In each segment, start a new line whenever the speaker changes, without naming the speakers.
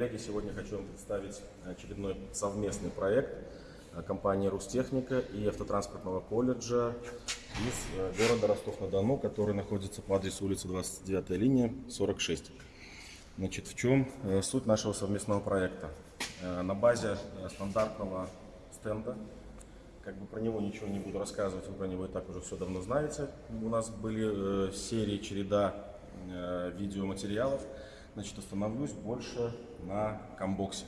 коллеги, сегодня хочу вам представить очередной совместный проект э, компании «Рустехника» и автотранспортного колледжа из э, города Ростов-на-Дону, который находится по адресу улицы 29 линия, 46. Значит, в чем э, суть нашего совместного проекта? На базе стандартного стенда, как бы про него ничего не буду рассказывать, вы про него и так уже все давно знаете. У нас были серии, череда видеоматериалов, значит, остановлюсь больше на камбоксе.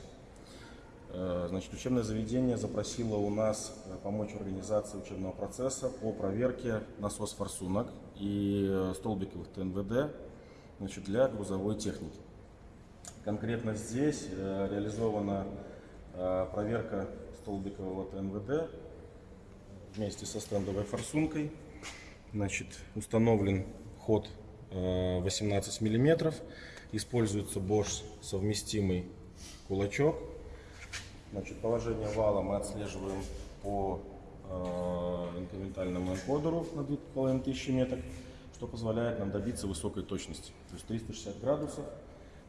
Э, значит, учебное заведение запросило у нас э, помочь в организации учебного процесса по проверке насос-форсунок и э, столбиковых ТНВД значит, для грузовой техники. Конкретно здесь реализована проверка столбикового ТНВД вместе со стендовой форсункой. Значит, установлен ход 18 миллиметров. Используется Bosch совместимый кулачок. Значит, положение вала мы отслеживаем по э, инкрементальному энкодеру на 2500 меток, что позволяет нам добиться высокой точности. То есть 360 градусов,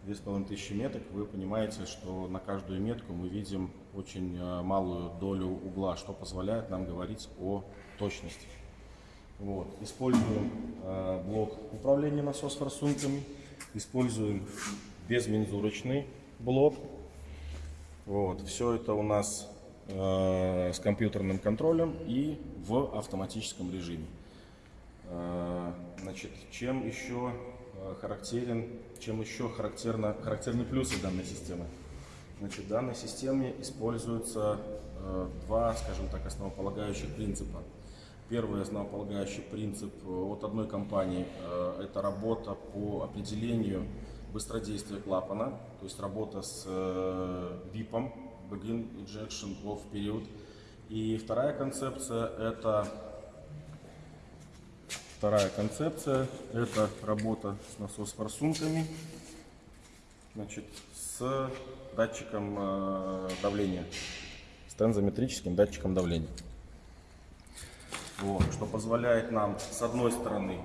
2500 меток, вы понимаете, что на каждую метку мы видим очень э, малую долю угла, что позволяет нам говорить о точности. Вот. Используем э, блок управления насос-форсунками. Используем безмензурочный блок. Вот. Все это у нас э, с компьютерным контролем и в автоматическом режиме. Э, значит, чем еще э, характерен, чем еще характерно, характерны плюсы данной системы? Значит, в данной системе используются э, два, скажем так, основополагающих принципа. Первый основополагающий принцип э, от одной компании э, – это работа по определению быстродействия клапана, то есть работа с VIP, э, Begin Injection Off Period. И вторая концепция – это Вторая концепция – это работа с насос-форсунками, значит, с датчиком давления, с тензометрическим датчиком давления. Вот, что позволяет нам, с одной стороны,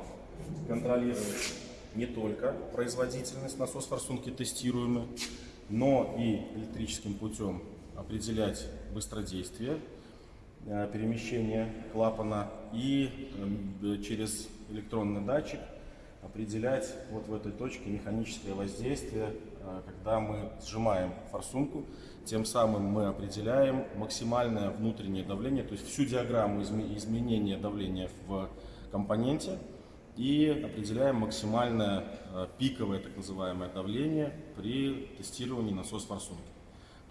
контролировать не только производительность насос-форсунки тестируемой, но и электрическим путем определять быстродействие э, перемещения клапана и э, через электронный датчик определять вот в этой точке механическое воздействие, э, когда мы сжимаем форсунку, тем самым мы определяем максимальное внутреннее давление, то есть всю диаграмму изменения давления в компоненте и определяем максимальное э, пиковое так называемое давление при тестировании насос форсунки.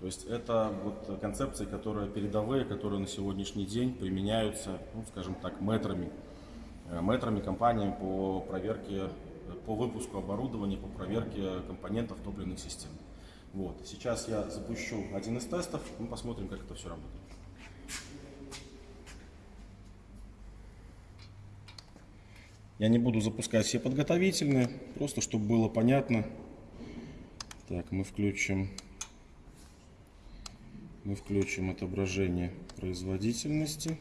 То есть это вот концепции, которые передовые, которые на сегодняшний день применяются, ну, скажем так, метрами, э, метрами компаниями по проверке, по выпуску оборудования, по проверке компонентов топливных систем. Вот. Сейчас я запущу один из тестов, мы посмотрим, как это все работает. Я не буду запускать все подготовительные, просто чтобы было понятно. Так, мы включим, мы включим отображение производительности,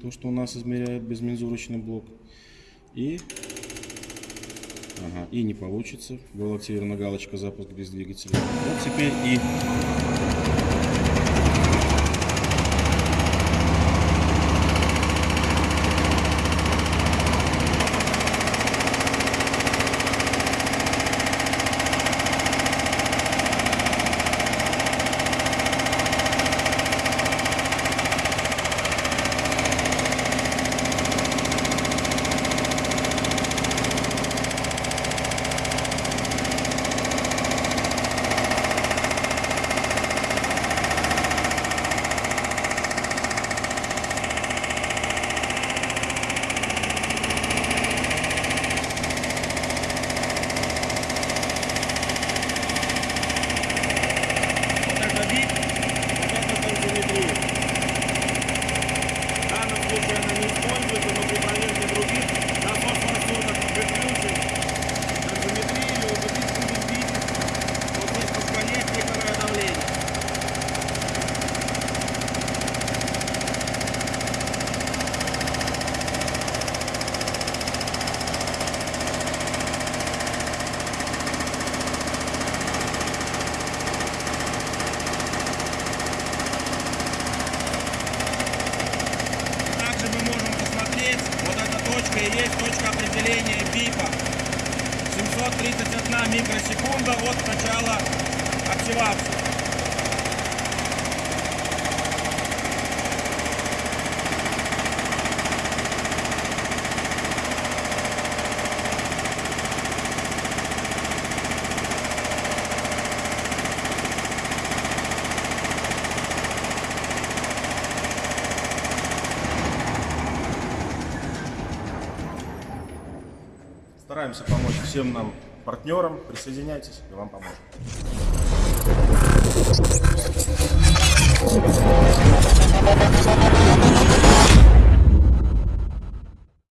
то, что у нас измеряет безмензурочный блок. И Ага, и не получится. Была активирована галочка запуск без двигателя. Вот теперь и
от начала активации.
Стараемся помочь всем нам партнерам. Присоединяйтесь, и вам поможем.